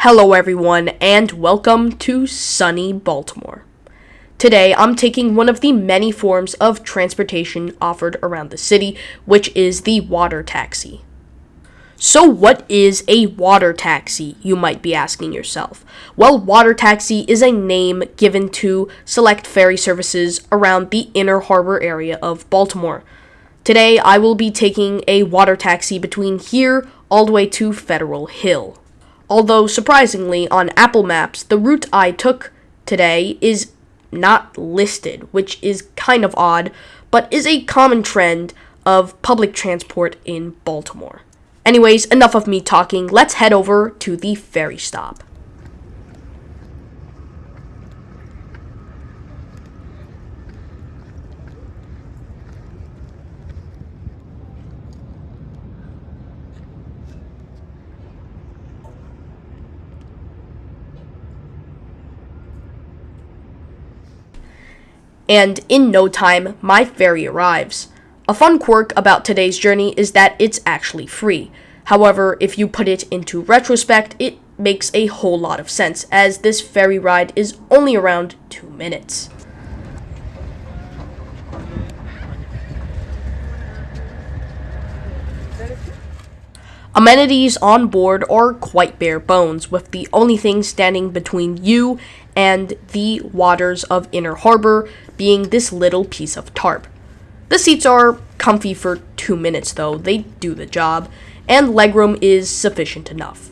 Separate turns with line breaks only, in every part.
Hello, everyone, and welcome to sunny Baltimore. Today, I'm taking one of the many forms of transportation offered around the city, which is the water taxi. So, what is a water taxi, you might be asking yourself? Well, water taxi is a name given to select ferry services around the inner harbor area of Baltimore. Today, I will be taking a water taxi between here all the way to Federal Hill. Although, surprisingly, on Apple Maps, the route I took today is not listed, which is kind of odd, but is a common trend of public transport in Baltimore. Anyways, enough of me talking. Let's head over to the ferry stop. And in no time, my ferry arrives. A fun quirk about today's journey is that it's actually free. However, if you put it into retrospect, it makes a whole lot of sense, as this ferry ride is only around two minutes. Amenities on board are quite bare bones, with the only thing standing between you and the waters of Inner Harbor being this little piece of tarp. The seats are comfy for two minutes though, they do the job, and legroom is sufficient enough.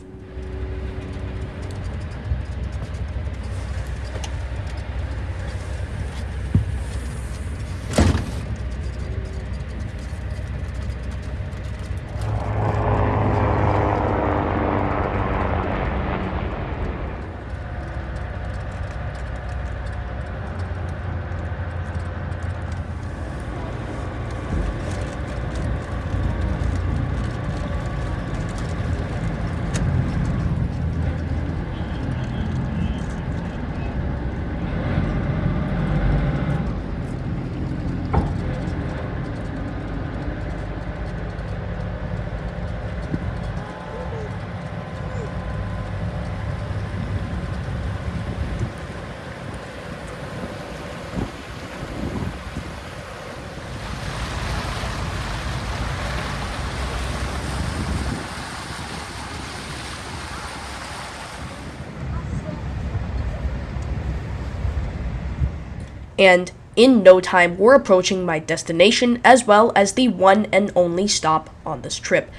And in no time we're approaching my destination as well as the one and only stop on this trip,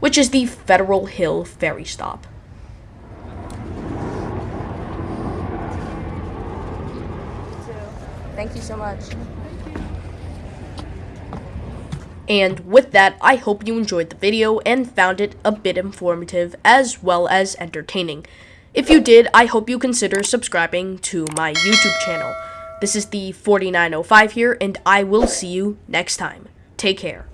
which is the Federal Hill Ferry Stop.
Thank you so much.
And with that, I hope you enjoyed the video and found it a bit informative as well as entertaining. If you did, I hope you consider subscribing to my YouTube channel. This is the 4905 here, and I will see you next time. Take care.